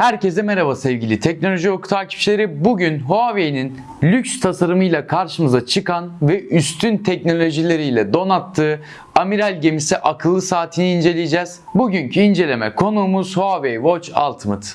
Herkese merhaba sevgili teknoloji oku takipçileri. Bugün Huawei'nin lüks tasarımıyla karşımıza çıkan ve üstün teknolojileriyle donattığı amiral gemisi akıllı saatini inceleyeceğiz. Bugünkü inceleme konuğumuz Huawei Watch Ultimate.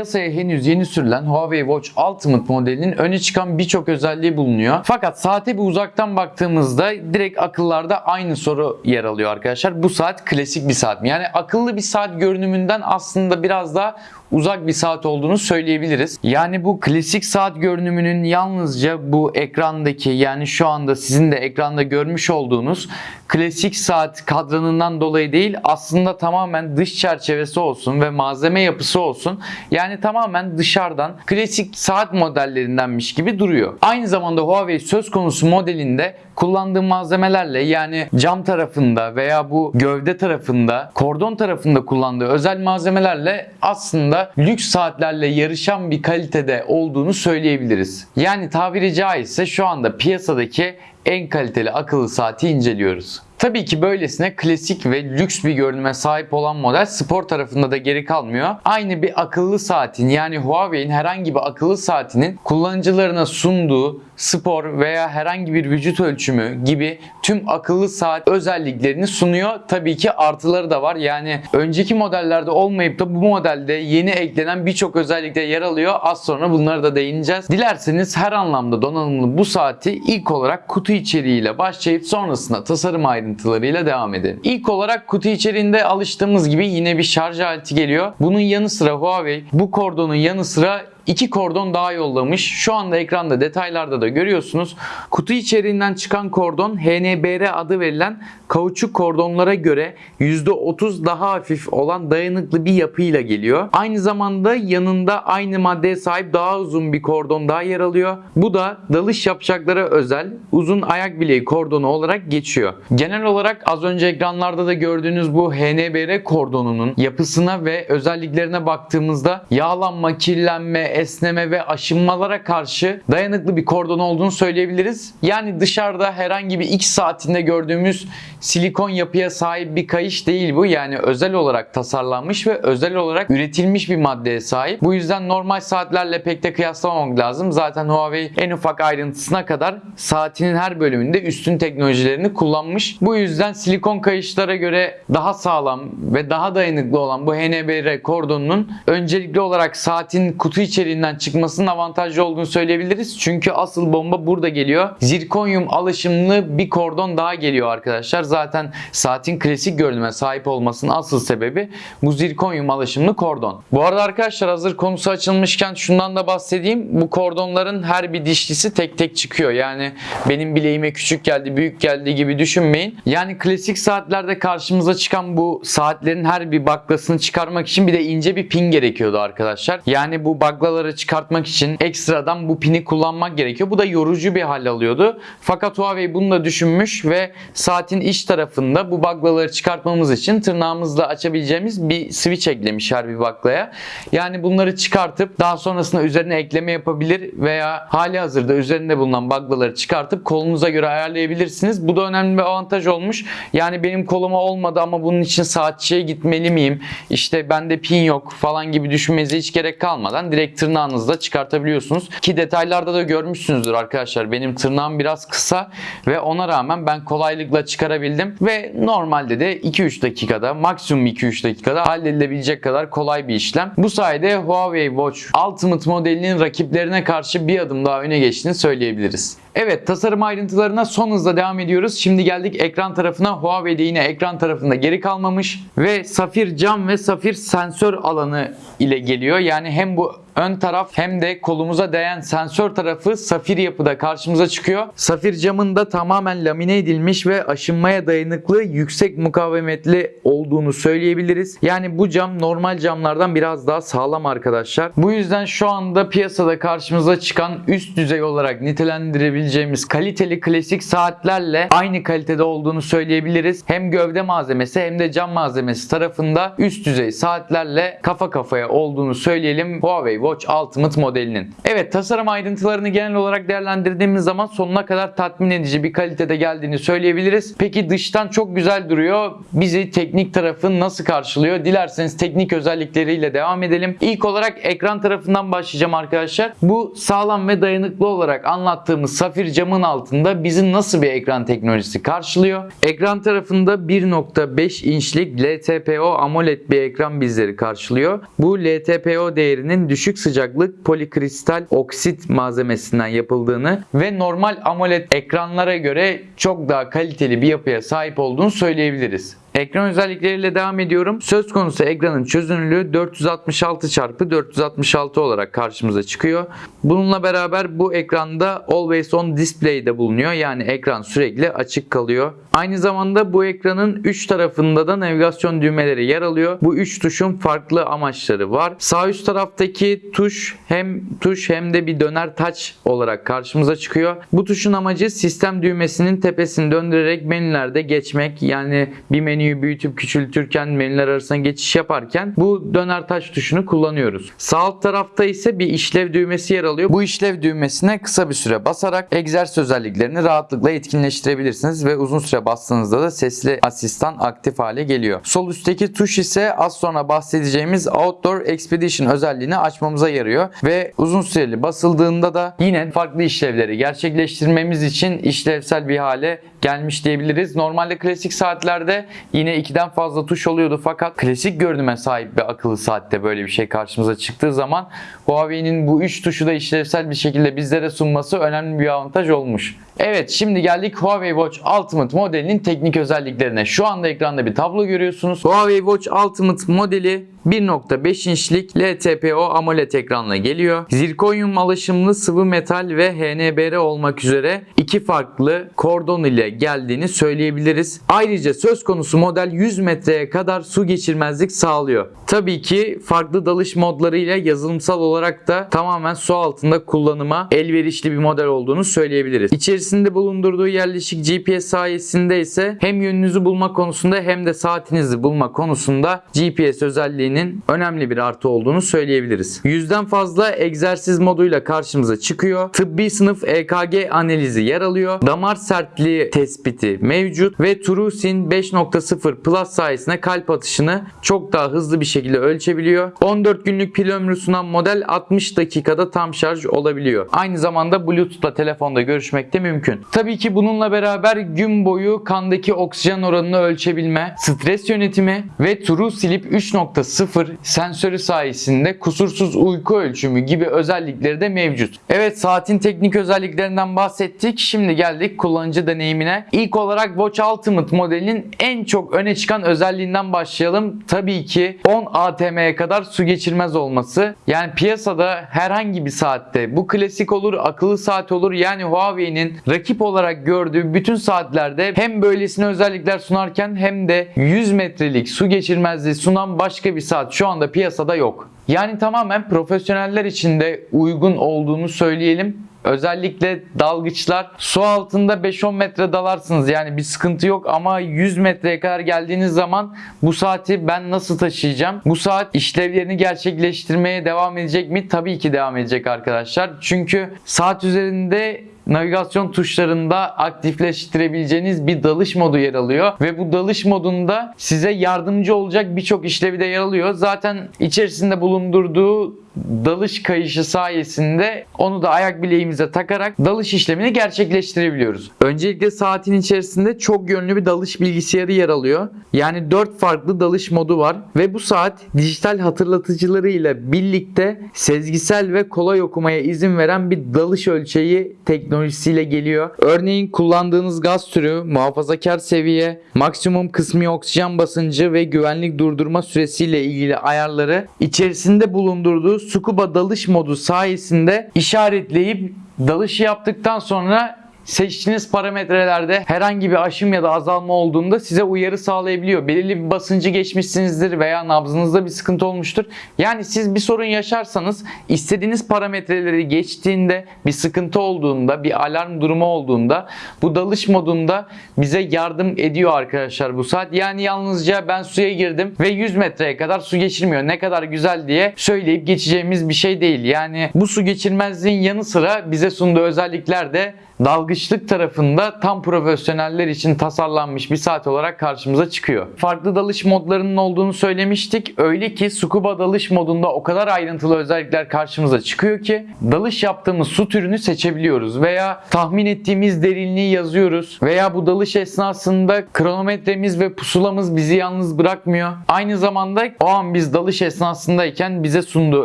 Piyasaya henüz yeni sürülen Huawei Watch Ultimate modelinin öne çıkan birçok özelliği bulunuyor. Fakat saate bir uzaktan baktığımızda direkt akıllarda aynı soru yer alıyor arkadaşlar. Bu saat klasik bir saat mi? Yani akıllı bir saat görünümünden aslında biraz daha uzak bir saat olduğunu söyleyebiliriz. Yani bu klasik saat görünümünün yalnızca bu ekrandaki yani şu anda sizin de ekranda görmüş olduğunuz klasik saat kadranından dolayı değil aslında tamamen dış çerçevesi olsun ve malzeme yapısı olsun. Yani tamamen dışarıdan klasik saat modellerindenmiş gibi duruyor. Aynı zamanda Huawei söz konusu modelinde kullandığı malzemelerle yani cam tarafında veya bu gövde tarafında, kordon tarafında kullandığı özel malzemelerle aslında lüks saatlerle yarışan bir kalitede olduğunu söyleyebiliriz. Yani tabiri caizse şu anda piyasadaki en kaliteli akıllı saati inceliyoruz. Tabii ki böylesine klasik ve lüks bir görünüme sahip olan model spor tarafında da geri kalmıyor. Aynı bir akıllı saatin yani Huawei'in herhangi bir akıllı saatinin kullanıcılarına sunduğu spor veya herhangi bir vücut ölçümü gibi tüm akıllı saat özelliklerini sunuyor. Tabii ki artıları da var. Yani önceki modellerde olmayıp da bu modelde yeni eklenen birçok özellikte yer alıyor. Az sonra bunlara da değineceğiz. Dilerseniz her anlamda donanımlı bu saati ilk olarak kutu içeriğiyle başlayıp sonrasında tasarım ayrıntılarıyla devam edelim. İlk olarak kutu içeriğinde alıştığımız gibi yine bir şarj aleti geliyor. Bunun yanı sıra Huawei bu kordonun yanı sıra iki kordon daha yollamış. Şu anda ekranda detaylarda da görüyorsunuz. Kutu içeriğinden çıkan kordon HNBR adı verilen kauçuk kordonlara göre %30 daha hafif olan dayanıklı bir yapıyla geliyor. Aynı zamanda yanında aynı maddeye sahip daha uzun bir kordon daha yer alıyor. Bu da dalış yapacaklara özel uzun ayak bileği kordonu olarak geçiyor. Genel olarak az önce ekranlarda da gördüğünüz bu HNBR kordonunun yapısına ve özelliklerine baktığımızda yağlanma, kirlenme, esneme ve aşınmalara karşı dayanıklı bir kordon olduğunu söyleyebiliriz. Yani dışarıda herhangi bir X saatinde gördüğümüz silikon yapıya sahip bir kayış değil bu. Yani özel olarak tasarlanmış ve özel olarak üretilmiş bir maddeye sahip. Bu yüzden normal saatlerle pek de kıyaslamamak lazım. Zaten Huawei en ufak ayrıntısına kadar saatinin her bölümünde üstün teknolojilerini kullanmış. Bu yüzden silikon kayışlara göre daha sağlam ve daha dayanıklı olan bu HNBR kordonunun öncelikli olarak saatin kutu içeriğinden çıkmasının avantajlı olduğunu söyleyebiliriz. Çünkü asıl bomba burada geliyor. Zirkonyum alaşımlı bir kordon daha geliyor arkadaşlar. Zaten saatin klasik görünüme sahip olmasının asıl sebebi bu zirkonyum alaşımlı kordon. Bu arada arkadaşlar hazır konusu açılmışken şundan da bahsedeyim. Bu kordonların her bir dişlisi tek tek çıkıyor. Yani benim bileğime küçük geldi, büyük geldi gibi düşünmeyin. Yani klasik saatlerde karşımıza çıkan bu saatlerin her bir baklasını çıkarmak için bir de ince bir pin gerekiyordu arkadaşlar. Yani bu baklaları çıkartmak için ekstradan bu pini kullanmak gerekiyor. Bu da yorucu bir hal alıyordu. Fakat Huawei bunu da düşünmüş ve saatin iç tarafında bu baklaları çıkartmamız için tırnağımızla açabileceğimiz bir switch eklemiş her bir baklaya. Yani bunları çıkartıp daha sonrasında üzerine ekleme yapabilir veya hali hazırda üzerinde bulunan baklaları çıkartıp kolunuza göre ayarlayabilirsiniz. Bu da önemli bir avantaj olmuş. Yani benim koluma olmadı ama bunun için saatçiye gitmeli miyim? İşte bende pin yok falan gibi düşünmenize hiç gerek kalmadan direkt tırnağınızla çıkartabiliyorsunuz. Ki detaylarda da görmüşsünüzdür arkadaşlar. Benim tırnağım biraz kısa ve ona rağmen ben kolaylıkla çıkarabildim ve normalde de 2-3 dakikada maksimum 2-3 dakikada halledilebilecek kadar kolay bir işlem. Bu sayede Huawei Watch Ultimate modelinin rakiplerine karşı bir adım daha öne geçtiğini söyleyebiliriz. Evet tasarım ayrıntılarına son hızla devam ediyoruz. Şimdi geldik ekran tarafına. Huawei'de yine ekran tarafında geri kalmamış ve safir cam ve safir sensör alanı ile geliyor. Yani hem bu ön taraf hem de kolumuza değen sensör tarafı safir yapıda karşımıza çıkıyor. Safir camın da tamamen lamine edilmiş ve aşınmaya dayanıklı yüksek mukavemetli olduğunu söyleyebiliriz. Yani bu cam normal camlardan biraz daha sağlam arkadaşlar. Bu yüzden şu anda piyasada karşımıza çıkan üst düzey olarak nitelendirebileceğimiz kaliteli klasik saatlerle aynı kalitede olduğunu söyleyebiliriz. Hem gövde malzemesi hem de cam malzemesi tarafında üst düzey saatlerle kafa kafaya olduğunu söyleyelim Huawei Watch Ultimate modelinin. Evet tasarım ayrıntılarını genel olarak değerlendirdiğimiz zaman sonuna kadar tatmin edici bir kalitede geldiğini söyleyebiliriz. Peki dıştan çok güzel duruyor. Bizi teknik tarafı nasıl karşılıyor? Dilerseniz teknik özellikleriyle devam edelim. İlk olarak ekran tarafından başlayacağım arkadaşlar. Bu sağlam ve dayanıklı olarak anlattığımız safir camın altında bizi nasıl bir ekran teknolojisi karşılıyor? Ekran tarafında 1.5 inçlik LTPO AMOLED bir ekran bizleri karşılıyor. Bu LTPO değerinin düşük sıcaklık polikristal oksit malzemesinden yapıldığını ve normal AMOLED ekranlara göre çok daha kaliteli bir yapıya sahip olduğunu söyleyebiliriz. Ekran özellikleriyle devam ediyorum. Söz konusu ekranın çözünürlüğü 466 x 466 olarak karşımıza çıkıyor. Bununla beraber bu ekranda Always On Display'de bulunuyor. Yani ekran sürekli açık kalıyor. Aynı zamanda bu ekranın 3 tarafında da navigasyon düğmeleri yer alıyor. Bu 3 tuşun farklı amaçları var. Sağ üst taraftaki tuş hem tuş hem de bir döner touch olarak karşımıza çıkıyor. Bu tuşun amacı sistem düğmesinin tepesini döndürerek menülerde geçmek. Yani bir menüyü büyütüp küçültürken menüler arasında geçiş yaparken bu döner taş tuşunu kullanıyoruz. Sağ alt tarafta ise bir işlev düğmesi yer alıyor. Bu işlev düğmesine kısa bir süre basarak egzersiz özelliklerini rahatlıkla etkinleştirebilirsiniz ve uzun süre bastığınızda da sesli asistan aktif hale geliyor. Sol üstteki tuş ise az sonra bahsedeceğimiz Outdoor Expedition özelliğini açmamıza yarıyor ve uzun süreli basıldığında da yine farklı işlevleri gerçekleştirmemiz için işlevsel bir hale gelmiş diyebiliriz. Normalde klasik saatlerde yine ikiden fazla tuş oluyordu fakat klasik görünüme sahip bir akıllı saatte böyle bir şey karşımıza çıktığı zaman Huawei'nin bu 3 tuşu da işlevsel bir şekilde bizlere sunması önemli bir avantaj olmuş. Evet şimdi geldik Huawei Watch Ultimate modelinin teknik özelliklerine. Şu anda ekranda bir tablo görüyorsunuz. Huawei Watch Ultimate modeli 1.5 inçlik LTPO AMOLED ekranla geliyor. Zirkonyum alaşımlı sıvı metal ve HNBR olmak üzere iki farklı kordon ile geldiğini söyleyebiliriz. Ayrıca söz konusu model 100 metreye kadar su geçirmezlik sağlıyor. Tabii ki farklı dalış modlarıyla yazılımsal olarak da tamamen su altında kullanıma elverişli bir model olduğunu söyleyebiliriz. İçerisinde bulundurduğu yerleşik GPS sayesinde ise hem yönünüzü bulma konusunda hem de saatinizi bulma konusunda GPS özelliğinin önemli bir artı olduğunu söyleyebiliriz. Yüzden fazla egzersiz moduyla karşımıza çıkıyor. Tıbbi sınıf EKG analizi yer alıyor. Damar sertliği tespiti mevcut ve Trusin 5.0 Plus sayesinde kalp atışını çok daha hızlı bir şekilde ölçebiliyor. 14 günlük pil ömrü sunan model 60 dakikada tam şarj olabiliyor. Aynı zamanda Bluetooth'la telefonda görüşmek de mümkün. Tabii ki bununla beraber gün boyu kandaki oksijen oranını ölçebilme, stres yönetimi ve True Sleep 3.0 sensörü sayesinde kusursuz uyku ölçümü gibi özellikleri de mevcut. Evet saatin teknik özelliklerinden bahsettik. Şimdi geldik kullanıcı deneyimine. İlk olarak Watch Ultimate modelinin en çok öne çıkan özelliğinden başlayalım. Tabii ki 10 ATM'ye kadar su geçirmez olması. Yani piyasada herhangi bir saatte bu klasik olur, akıllı saat olur. Yani Huawei'nin rakip olarak gördüğü bütün saatlerde hem böylesine özellikler sunarken hem de 100 metrelik su geçirmezliği sunan başka bir saat şu anda piyasada yok. Yani tamamen profesyoneller için de uygun olduğunu söyleyelim. Özellikle dalgıçlar su altında 5-10 metre dalarsınız yani bir sıkıntı yok ama 100 metreye kadar geldiğiniz zaman bu saati ben nasıl taşıyacağım? Bu saat işlevlerini gerçekleştirmeye devam edecek mi? Tabii ki devam edecek arkadaşlar. Çünkü saat üzerinde navigasyon tuşlarında aktifleştirebileceğiniz bir dalış modu yer alıyor ve bu dalış modunda size yardımcı olacak birçok işlevi de yer alıyor. Zaten içerisinde bulundurduğu dalış kayışı sayesinde onu da ayak bileğimize takarak dalış işlemini gerçekleştirebiliyoruz. Öncelikle saatin içerisinde çok yönlü bir dalış bilgisayarı yer alıyor. Yani 4 farklı dalış modu var ve bu saat dijital hatırlatıcılarıyla birlikte sezgisel ve kolay okumaya izin veren bir dalış ölçeği teknolojisiyle geliyor. Örneğin kullandığınız gaz türü, muhafazakar seviye, maksimum kısmi oksijen basıncı ve güvenlik durdurma süresiyle ilgili ayarları içerisinde bulundurduğu scuba dalış modu sayesinde işaretleyip dalış yaptıktan sonra seçtiğiniz parametrelerde herhangi bir aşım ya da azalma olduğunda size uyarı sağlayabiliyor. Belirli bir basıncı geçmişsinizdir veya nabzınızda bir sıkıntı olmuştur. Yani siz bir sorun yaşarsanız istediğiniz parametreleri geçtiğinde bir sıkıntı olduğunda bir alarm durumu olduğunda bu dalış modunda bize yardım ediyor arkadaşlar bu saat. Yani yalnızca ben suya girdim ve 100 metreye kadar su geçirmiyor. Ne kadar güzel diye söyleyip geçeceğimiz bir şey değil. Yani bu su geçirmezliğin yanı sıra bize sunduğu özellikler de dalgıçlık tarafında tam profesyoneller için tasarlanmış bir saat olarak karşımıza çıkıyor. Farklı dalış modlarının olduğunu söylemiştik. Öyle ki scuba dalış modunda o kadar ayrıntılı özellikler karşımıza çıkıyor ki dalış yaptığımız su türünü seçebiliyoruz veya tahmin ettiğimiz derinliği yazıyoruz veya bu dalış esnasında kronometremiz ve pusulamız bizi yalnız bırakmıyor. Aynı zamanda o an biz dalış esnasındayken bize sunduğu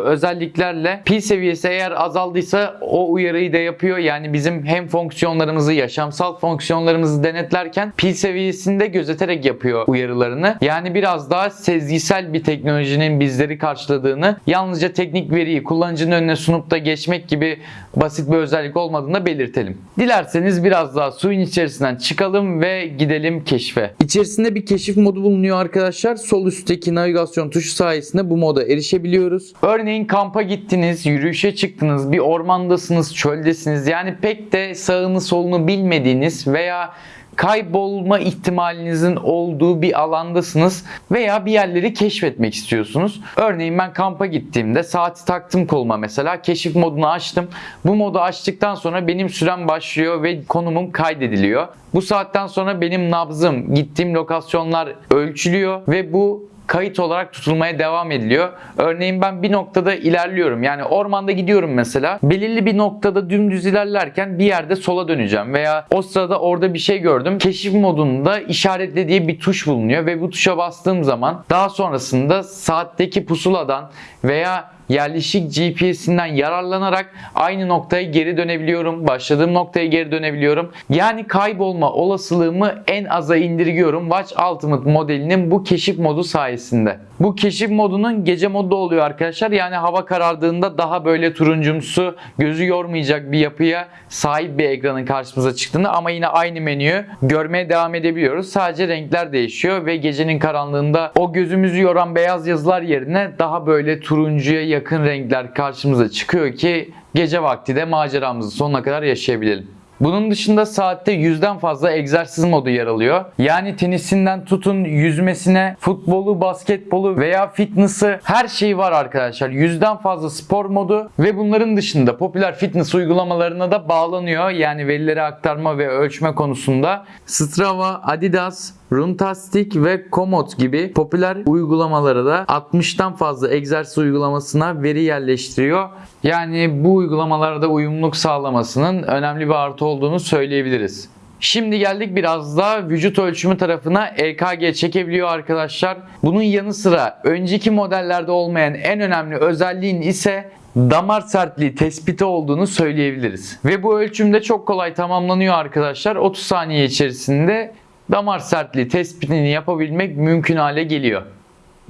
özelliklerle pil seviyesi eğer azaldıysa o uyarıyı da yapıyor. Yani bizim hem fonksiyonlarımızı, yaşamsal fonksiyonlarımızı denetlerken pil seviyesinde gözeterek yapıyor uyarılarını. Yani biraz daha sezgisel bir teknolojinin bizleri karşıladığını, yalnızca teknik veriyi kullanıcının önüne sunup da geçmek gibi basit bir özellik olmadığını da belirtelim. Dilerseniz biraz daha suyun içerisinden çıkalım ve gidelim keşfe. İçerisinde bir keşif modu bulunuyor arkadaşlar. Sol üstteki navigasyon tuşu sayesinde bu moda erişebiliyoruz. Örneğin kampa gittiniz, yürüyüşe çıktınız, bir ormandasınız, çöldesiniz. Yani pek de sağını solunu bilmediğiniz veya kaybolma ihtimalinizin olduğu bir alandasınız veya bir yerleri keşfetmek istiyorsunuz. Örneğin ben kampa gittiğimde saati taktım koluma mesela keşif modunu açtım. Bu modu açtıktan sonra benim sürem başlıyor ve konumum kaydediliyor. Bu saatten sonra benim nabzım, gittiğim lokasyonlar ölçülüyor ve bu kayıt olarak tutulmaya devam ediliyor. Örneğin ben bir noktada ilerliyorum. Yani ormanda gidiyorum mesela. Belirli bir noktada dümdüz ilerlerken bir yerde sola döneceğim veya o sırada orada bir şey gördüm. Keşif modunda işaretle diye bir tuş bulunuyor ve bu tuşa bastığım zaman daha sonrasında saatteki pusuladan veya yerleşik GPS'inden yararlanarak aynı noktaya geri dönebiliyorum. Başladığım noktaya geri dönebiliyorum. Yani kaybolma olasılığımı en aza indirgiyorum Watch Ultimate modelinin bu keşif modu sayesinde. Bu keşif modunun gece modu oluyor arkadaşlar. Yani hava karardığında daha böyle turuncumsu, gözü yormayacak bir yapıya sahip bir ekranın karşımıza çıktığını ama yine aynı menüyü görmeye devam edebiliyoruz. Sadece renkler değişiyor ve gecenin karanlığında o gözümüzü yoran beyaz yazılar yerine daha böyle turuncuya yakın renkler karşımıza çıkıyor ki gece vakti de maceramızı sonuna kadar yaşayabilelim. Bunun dışında saatte yüzden fazla egzersiz modu yer alıyor. Yani tenisinden tutun yüzmesine, futbolu, basketbolu veya fitness'ı her şey var arkadaşlar. Yüzden fazla spor modu ve bunların dışında popüler fitness uygulamalarına da bağlanıyor. Yani verileri aktarma ve ölçme konusunda Strava, Adidas, Runtastic ve Komoot gibi popüler uygulamalara da 60'tan fazla egzersiz uygulamasına veri yerleştiriyor. Yani bu uygulamalarda uyumluluk sağlamasının önemli bir artı olduğunu söyleyebiliriz. Şimdi geldik biraz da vücut ölçümü tarafına EKG çekebiliyor arkadaşlar. Bunun yanı sıra önceki modellerde olmayan en önemli özelliğin ise damar sertliği tespiti olduğunu söyleyebiliriz. Ve bu ölçümde çok kolay tamamlanıyor arkadaşlar. 30 saniye içerisinde damar sertliği tespitini yapabilmek mümkün hale geliyor.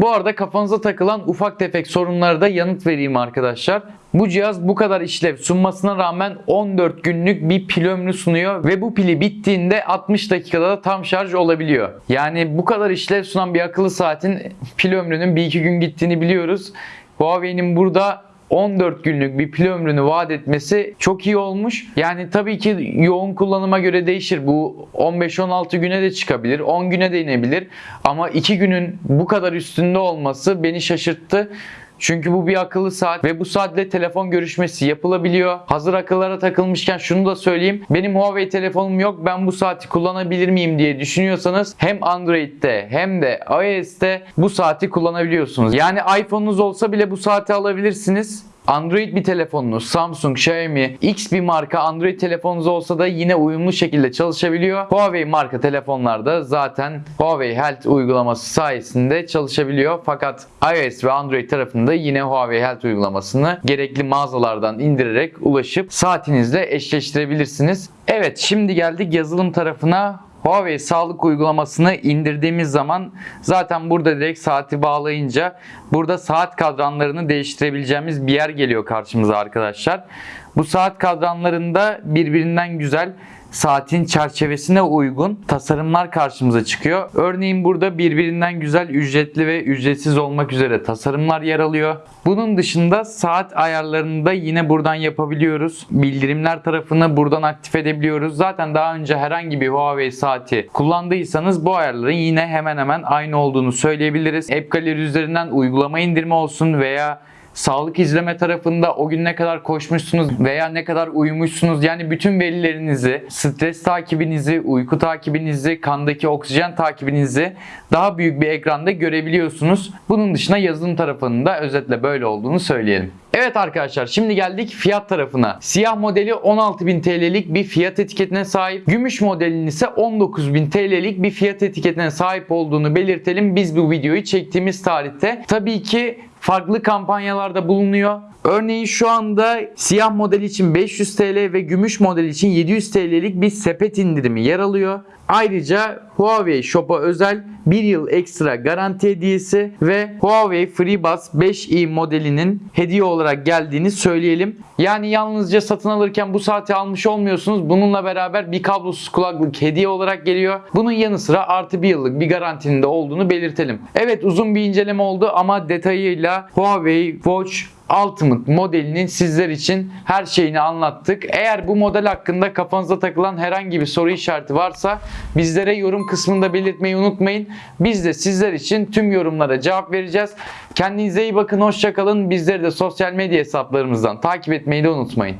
Bu arada kafanıza takılan ufak tefek sorunlara da yanıt vereyim arkadaşlar. Bu cihaz bu kadar işlev sunmasına rağmen 14 günlük bir pil ömrü sunuyor ve bu pili bittiğinde 60 dakikada da tam şarj olabiliyor. Yani bu kadar işlev sunan bir akıllı saatin pil ömrünün bir iki gün gittiğini biliyoruz. Huawei'nin burada 14 günlük bir pil ömrünü vaat etmesi çok iyi olmuş. Yani tabii ki yoğun kullanıma göre değişir. Bu 15-16 güne de çıkabilir. 10 güne de inebilir. Ama 2 günün bu kadar üstünde olması beni şaşırttı. Çünkü bu bir akıllı saat ve bu saatle telefon görüşmesi yapılabiliyor. Hazır akıllara takılmışken şunu da söyleyeyim. Benim Huawei telefonum yok. Ben bu saati kullanabilir miyim diye düşünüyorsanız hem Android'de hem de iOS'te bu saati kullanabiliyorsunuz. Yani iPhone'unuz olsa bile bu saati alabilirsiniz. Android bir telefonunuz, Samsung, Xiaomi, X bir marka Android telefonunuz olsa da yine uyumlu şekilde çalışabiliyor. Huawei marka telefonlarda zaten Huawei Health uygulaması sayesinde çalışabiliyor. Fakat iOS ve Android tarafında yine Huawei Health uygulamasını gerekli mağazalardan indirerek ulaşıp saatinizle eşleştirebilirsiniz. Evet şimdi geldik yazılım tarafına. Huawei sağlık uygulamasını indirdiğimiz zaman zaten burada direkt saati bağlayınca burada saat kadranlarını değiştirebileceğimiz bir yer geliyor karşımıza arkadaşlar. Bu saat kadranlarında birbirinden güzel saatin çerçevesine uygun tasarımlar karşımıza çıkıyor. Örneğin burada birbirinden güzel ücretli ve ücretsiz olmak üzere tasarımlar yer alıyor. Bunun dışında saat ayarlarını da yine buradan yapabiliyoruz. Bildirimler tarafını buradan aktif edebiliyoruz. Zaten daha önce herhangi bir Huawei saati kullandıysanız bu ayarların yine hemen hemen aynı olduğunu söyleyebiliriz. App Gallery üzerinden uygulama indirme olsun veya sağlık izleme tarafında o gün ne kadar koşmuşsunuz veya ne kadar uyumuşsunuz yani bütün verilerinizi, stres takibinizi, uyku takibinizi, kandaki oksijen takibinizi daha büyük bir ekranda görebiliyorsunuz. Bunun dışında yazılım tarafında özetle böyle olduğunu söyleyelim. Evet arkadaşlar şimdi geldik fiyat tarafına. Siyah modeli 16.000 TL'lik bir fiyat etiketine sahip. Gümüş modelinin ise 19.000 TL'lik bir fiyat etiketine sahip olduğunu belirtelim. Biz bu videoyu çektiğimiz tarihte. Tabii ki farklı kampanyalarda bulunuyor. Örneğin şu anda siyah model için 500 TL ve gümüş model için 700 TL'lik bir sepet indirimi yer alıyor. Ayrıca Huawei Shop'a özel 1 yıl ekstra garanti hediyesi ve Huawei FreeBuds 5i modelinin hediye olarak geldiğini söyleyelim. Yani yalnızca satın alırken bu saati almış olmuyorsunuz. Bununla beraber bir kablosuz kulaklık hediye olarak geliyor. Bunun yanı sıra artı bir yıllık bir garantinin de olduğunu belirtelim. Evet uzun bir inceleme oldu ama detayıyla Huawei Watch Ultimate modelinin sizler için her şeyini anlattık. Eğer bu model hakkında kafanıza takılan herhangi bir soru işareti varsa bizlere yorum kısmında belirtmeyi unutmayın. Biz de sizler için tüm yorumlara cevap vereceğiz. Kendinize iyi bakın, hoşçakalın. Bizleri de sosyal medya hesaplarımızdan takip etmeyi de unutmayın.